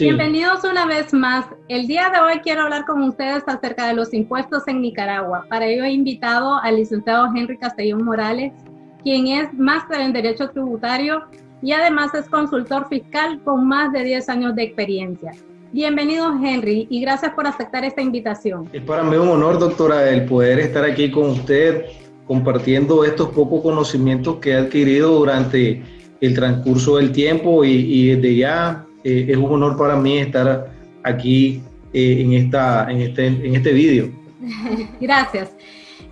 Bienvenidos una vez más. El día de hoy quiero hablar con ustedes acerca de los impuestos en Nicaragua. Para ello he invitado al licenciado Henry Castellón Morales, quien es máster en Derecho Tributario y además es consultor fiscal con más de 10 años de experiencia. Bienvenido Henry y gracias por aceptar esta invitación. Es para mí un honor, doctora, el poder estar aquí con usted compartiendo estos pocos conocimientos que he adquirido durante el transcurso del tiempo y, y desde ya eh, es un honor para mí estar aquí eh, en, esta, en este, en este vídeo. Gracias.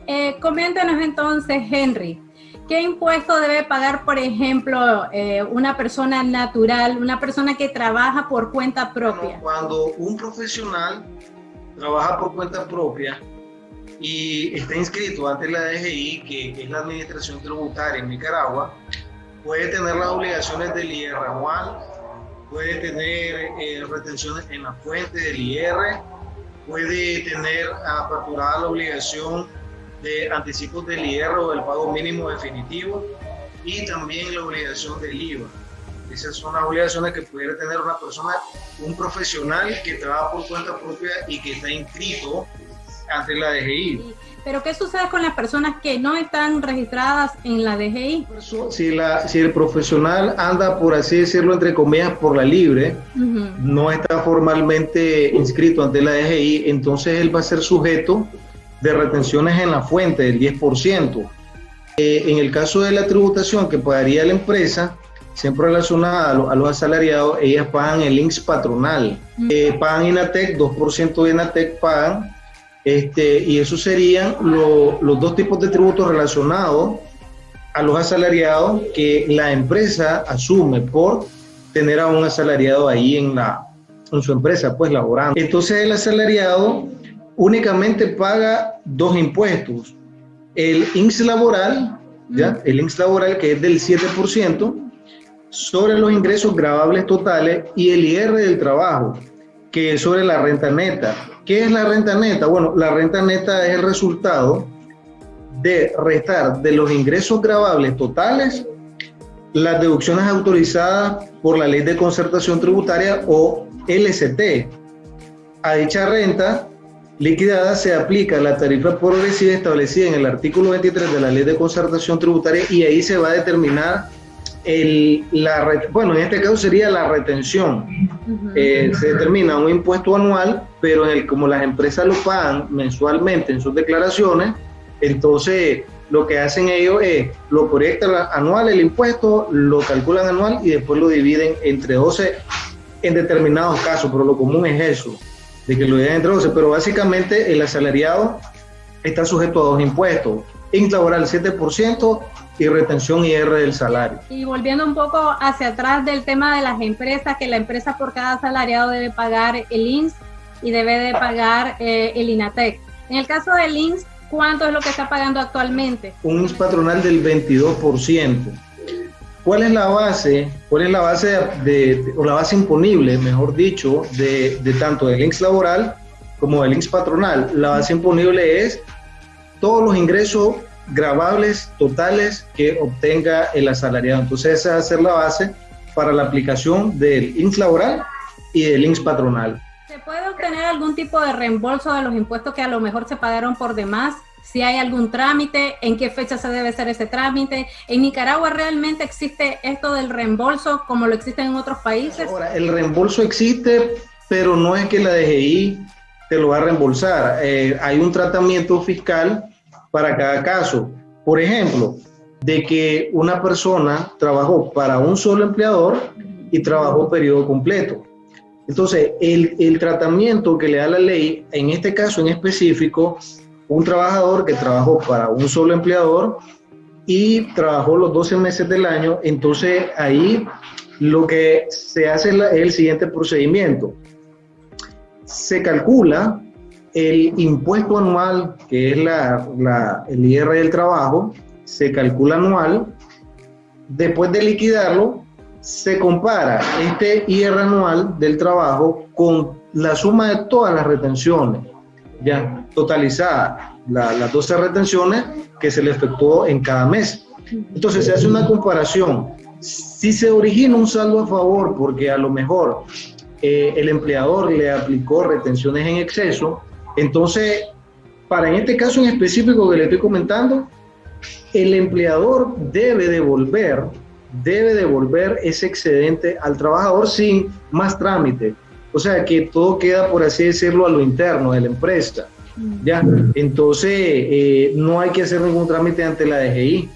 Eh, coméntanos entonces, Henry, ¿qué impuesto debe pagar, por ejemplo, eh, una persona natural, una persona que trabaja por cuenta propia? Cuando un profesional trabaja por cuenta propia y está inscrito ante la DGI, que es la Administración Tributaria en Nicaragua, puede tener las obligaciones del IR anual, puede tener eh, retenciones en la fuente del IR, puede tener aperturada la obligación de anticipos del IR o del pago mínimo definitivo y también la obligación del IVA. Esas son las obligaciones que pudiera tener una persona, un profesional que trabaja por cuenta propia y que está inscrito ante la DGI. Pero ¿qué sucede con las personas que no están registradas en la DGI? Si, la, si el profesional anda, por así decirlo, entre comillas, por la libre, no está formalmente inscrito ante la DGI, entonces él va a ser sujeto de retenciones en la fuente del 10%. Eh, en el caso de la tributación que pagaría la empresa, siempre relacionada a, los asalariados, ellas pagan el INSS patronal. Eh, pagan INATEC, 2% de INATEC pagan este, y eso serían los dos tipos de tributos relacionados a los asalariados que la empresa asume por tener a un asalariado ahí en, la, en su empresa, pues laborando. Entonces el asalariado únicamente paga dos impuestos. El INS laboral, ¿ya? el INS laboral que es del 7%, sobre los ingresos grabables totales y el IR del trabajo, que es sobre la renta neta. ¿Qué es la renta neta? Bueno, la renta neta es el resultado de restar de los ingresos grabables totales las deducciones autorizadas por la Ley de Concertación Tributaria o LCT. A dicha renta liquidada se aplica la tarifa progresiva establecida en el artículo 23 de la Ley de Concertación Tributaria y ahí se va a determinar el, la, bueno, en este caso sería la retención. Eh, se determina un impuesto anual, pero en el, como las empresas lo pagan mensualmente en sus declaraciones, entonces lo que hacen ellos es, lo proyectan anual el impuesto, lo calculan anual y después lo dividen entre 12 en determinados casos, pero lo común es eso, de que lo dividen entre 12, pero básicamente el asalariado está sujeto a dos impuestos, laboral 7% y retención IR del salario. Y volviendo un poco hacia atrás del tema de las empresas, que la empresa por cada asalariado debe pagar el INS y debe de pagar eh, el INATEC. En el caso del INS, ¿cuánto es lo que está pagando actualmente? Un INS patronal del 22%. ¿Cuál es la base? ¿Cuál es la base de, o la base imponible, mejor dicho, de, de tanto del INS laboral como del INS patronal? La base imponible es todos los ingresos grabables totales que obtenga el asalariado. Entonces esa va a ser la base para la aplicación del INS laboral y del INS patronal. ¿Se puede obtener algún tipo de reembolso de los impuestos que a lo mejor se pagaron por demás? Si hay algún trámite, en qué fecha se debe hacer ese trámite. ¿En Nicaragua realmente existe esto del reembolso como lo existe en otros países? Ahora, el reembolso existe, pero no es que la DGI te lo va a reembolsar. Eh, hay un tratamiento fiscal para cada caso. Por ejemplo, de que una persona trabajó para un solo empleador y trabajó periodo completo. Entonces, el, el, tratamiento que le da la ley, en este caso en específico, un trabajador que trabajó para un solo empleador y trabajó los 12 meses del año, entonces ahí lo que se hace es el siguiente procedimiento. Se calcula el impuesto anual, que es la, el IR del trabajo, se calcula anual. Después de liquidarlo, se compara este IR anual del trabajo con la suma de todas las retenciones, ya totalizada, las 12 retenciones que se le efectuó en cada mes. Entonces se hace una comparación. Si se origina un saldo a favor, porque a lo mejor eh, el empleador le aplicó retenciones en exceso. Entonces, para en este caso en específico que le estoy comentando, el empleador debe devolver, debe devolver ese excedente al trabajador sin más trámite. O sea, que todo queda, por así decirlo, a lo interno de la empresa. ¿ya? Entonces, eh, no hay que hacer ningún trámite ante la DGI.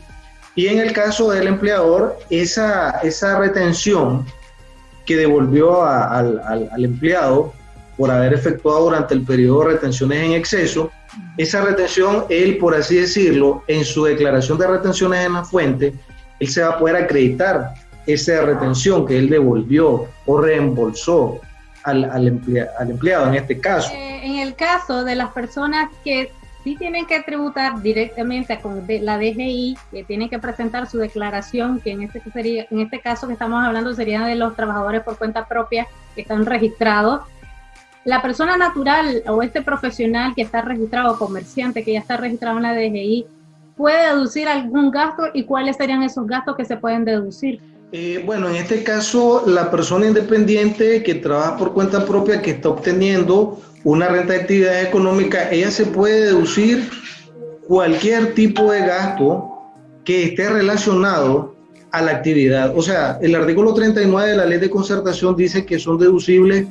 Y en el caso del empleador, esa, esa retención que devolvió al, empleado por haber efectuado durante el periodo retenciones en exceso, esa retención, él, por así decirlo, en su declaración de retenciones en la fuente, él se va a poder acreditar esa retención que él devolvió o reembolsó al, al, empleado en este caso. Eh, en el caso de las personas que sí tienen que tributar directamente con la DGI, que tienen que presentar su declaración, que en este, sería, en este caso que estamos hablando sería de los trabajadores por cuenta propia que están registrados. La persona natural o este profesional que está registrado, comerciante que ya está registrado en la DGI, puede deducir algún gasto y cuáles serían esos gastos que se pueden deducir. Eh, bueno, en este caso, la persona independiente que trabaja por cuenta propia, que está obteniendo una renta de actividad económica, ella se puede deducir cualquier tipo de gasto que esté relacionado a la actividad. O sea, el artículo 39 de la ley de concertación dice que son deducibles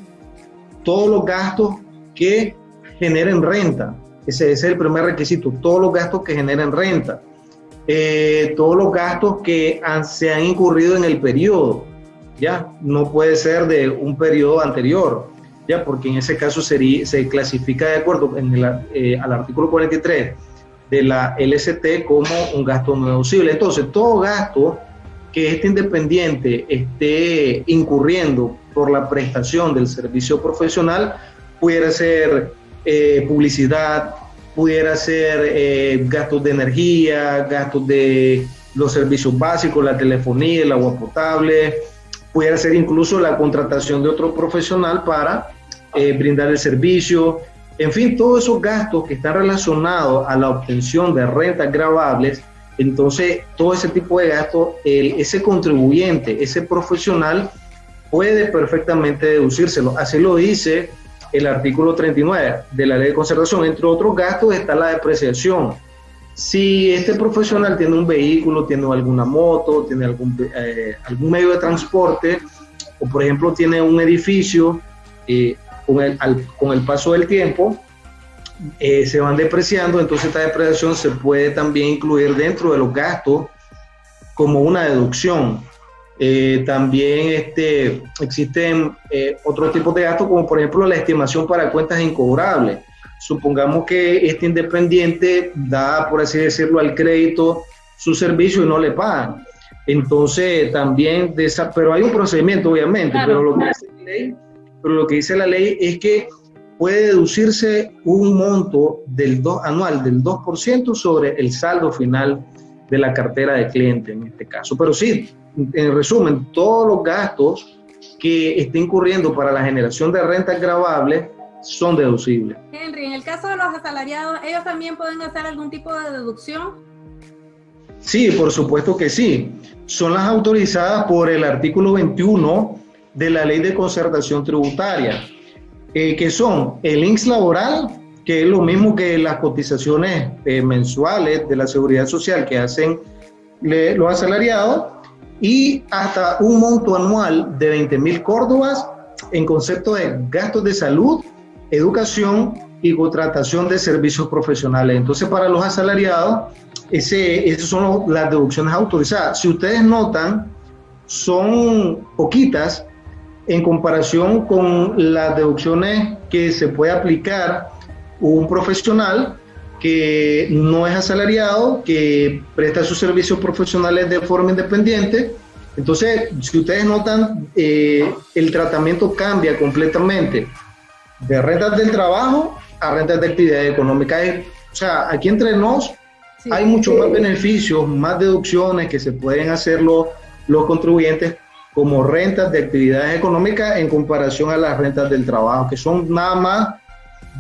todos los gastos que generen renta. Ese, es el primer requisito, todos los gastos que generen renta. Eh, todos los gastos que se han incurrido en el periodo, ¿ya? No puede ser de un periodo anterior ya porque en ese caso sería, se clasifica de acuerdo en eh, al artículo 43 de la LST como un gasto no deducible. Entonces, todo gasto que este independiente esté incurriendo por la prestación del servicio profesional, pudiera ser eh, publicidad, pudiera ser eh, gastos de energía, gastos de los servicios básicos, la telefonía, el agua potable, pudiera ser incluso la contratación de otro profesional para eh, brindar el servicio, en fin, todos esos gastos que están relacionados a la obtención de rentas grabables, entonces todo ese tipo de gastos, ese contribuyente, ese profesional puede perfectamente deducírselo. Así lo dice el artículo 39 de la ley de conservación. Entre otros gastos está la depreciación. Si este profesional tiene un vehículo, tiene alguna moto, tiene algún, eh, algún medio de transporte, o por ejemplo tiene un edificio, eh, con el, con el paso del tiempo eh, se van depreciando, entonces esta depreciación se puede también incluir dentro de los gastos como una deducción. Eh, también este, existen eh, otros tipos de gastos, como por ejemplo la estimación para cuentas incobrables. Supongamos que este independiente da, por así decirlo, al crédito su servicio y no le pagan. Entonces, también, de esa, pero hay un procedimiento, obviamente, pero lo que hace la ley pero lo que dice la ley es que puede deducirse un monto del anual del 2% sobre el saldo final de la cartera de cliente en este caso. Pero sí, en resumen, todos los gastos que esté incurriendo para la generación de rentas gravables son deducibles. Henry, en el caso de los asalariados, ¿ellos también pueden hacer algún tipo de deducción? Sí, por supuesto que sí. Son las autorizadas por el artículo 21 de la ley de concertación tributaria, eh, que son el INS laboral, que es lo mismo que las cotizaciones eh, mensuales de la seguridad social que hacen los asalariados, y hasta un monto anual de 20 mil córdobas en concepto de gastos de salud, educación y contratación de servicios profesionales. Entonces, para los asalariados, ese, esas son las deducciones autorizadas. Si ustedes notan, son poquitas en comparación con las deducciones que se puede aplicar un profesional que no es asalariado, que presta sus servicios profesionales de forma independiente. Entonces, si ustedes notan, eh, el tratamiento cambia completamente de rentas del trabajo a rentas de actividad económica. O sea, aquí entre nos hay muchos más beneficios, más deducciones que se pueden hacer los, los contribuyentes como rentas de actividades económicas en comparación a las rentas del trabajo, que son nada más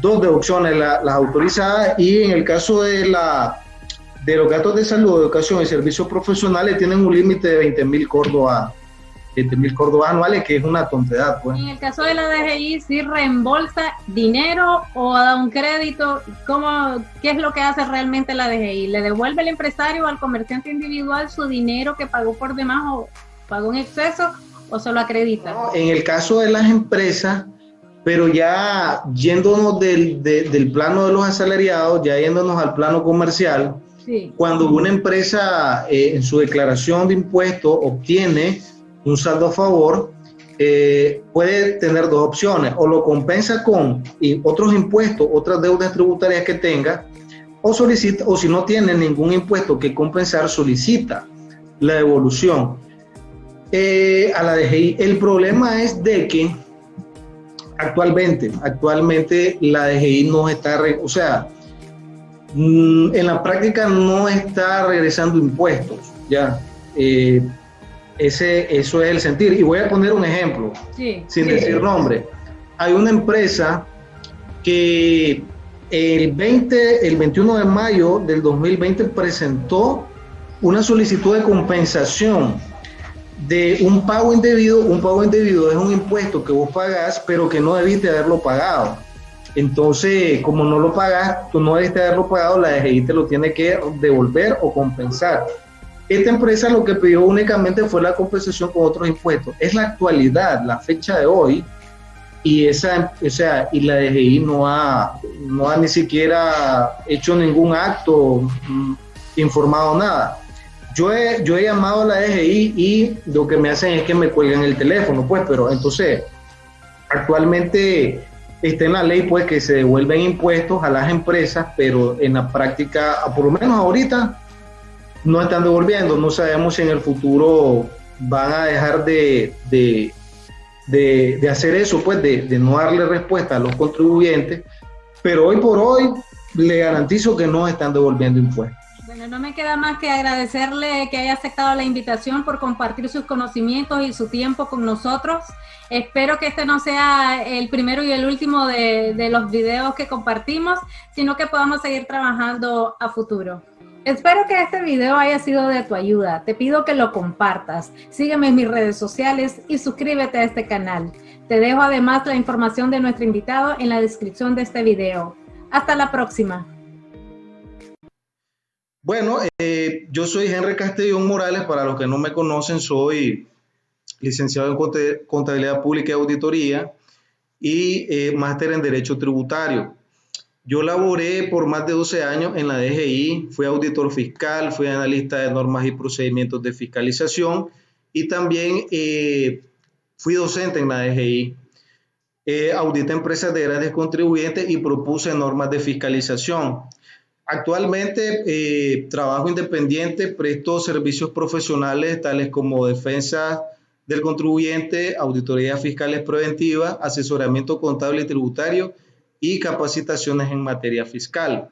dos deducciones las autorizadas y en el caso de la de los gastos de salud, educación y servicios profesionales tienen un límite de 20 mil córdobas 7 mil córdobas anuales, que es una tontería. Pues. En el caso de la DGI, ¿sí reembolsa dinero o da un crédito? ¿Cómo, ¿Qué es lo que hace realmente la DGI? ¿Le devuelve el empresario al comerciante individual su dinero que pagó por demás o pagó en exceso o se lo acredita? en el caso de las empresas, pero ya yéndonos del, del plano de los asalariados, ya yéndonos al plano comercial, cuando una empresa eh, en su declaración de impuestos obtiene un saldo a favor, eh, puede tener dos opciones, o lo compensa con otros impuestos, otras deudas tributarias que tenga, o solicita, o si no tiene ningún impuesto que compensar, solicita la devolución eh, a la DGI. El problema es de que actualmente, actualmente la DGI no está, o sea, mm, en la práctica no está regresando impuestos, ya. Eh, ese, eso es el sentir. Y voy a poner un ejemplo, sin decir nombre. Hay una empresa que el, 20, el 21 de mayo del 2020 presentó una solicitud de compensación de un pago indebido. Un pago indebido es un impuesto que vos pagás, pero que no debiste haberlo pagado. Entonces, como no lo pagás, tú no debiste haberlo pagado, la DGI te lo tiene que devolver o compensar. Esta empresa lo que pidió únicamente fue la compensación con otros impuestos. Es la actualidad, la fecha de hoy, y esa, o sea, y la DGI no ha, no ha ni siquiera hecho ningún acto, mm, informado nada. Yo he, yo he llamado a la DGI y lo que me hacen es que me cuelgan el teléfono, pues, pero entonces, actualmente está en la ley, pues, que se devuelven impuestos a las empresas, pero en la práctica, por lo menos ahorita, no están devolviendo. No sabemos si en el futuro van a dejar de, de, hacer eso, pues de, no darle respuesta a los contribuyentes, pero hoy por hoy le garantizo que no están devolviendo impuestos. Bueno, no me queda más que agradecerle que haya aceptado la invitación por compartir sus conocimientos y su tiempo con nosotros. Espero que este no sea el primero y el último de, los videos que compartimos, sino que podamos seguir trabajando a futuro. Espero que este video haya sido de tu ayuda. Te pido que lo compartas. Sígueme en mis redes sociales y suscríbete a este canal. Te dejo además la información de nuestro invitado en la descripción de este video. Hasta la próxima. Bueno, eh, yo soy Henry Castellón Morales. Para los que no me conocen, soy licenciado en Contabilidad Pública y Auditoría y eh, máster en Derecho Tributario. Yo laboré por más de 12 años en la DGI, fui auditor fiscal, fui analista de normas y procedimientos de fiscalización y también eh, fui docente en la DGI. Eh, audité empresas de grandes contribuyentes y propuse normas de fiscalización. Actualmente eh, trabajo independiente, presto servicios profesionales tales como defensa del contribuyente, auditorías fiscales preventivas, asesoramiento contable y tributario y capacitaciones en materia fiscal.